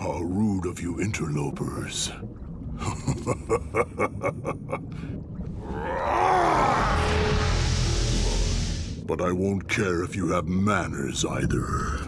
How rude of you interlopers. but I won't care if you have manners either.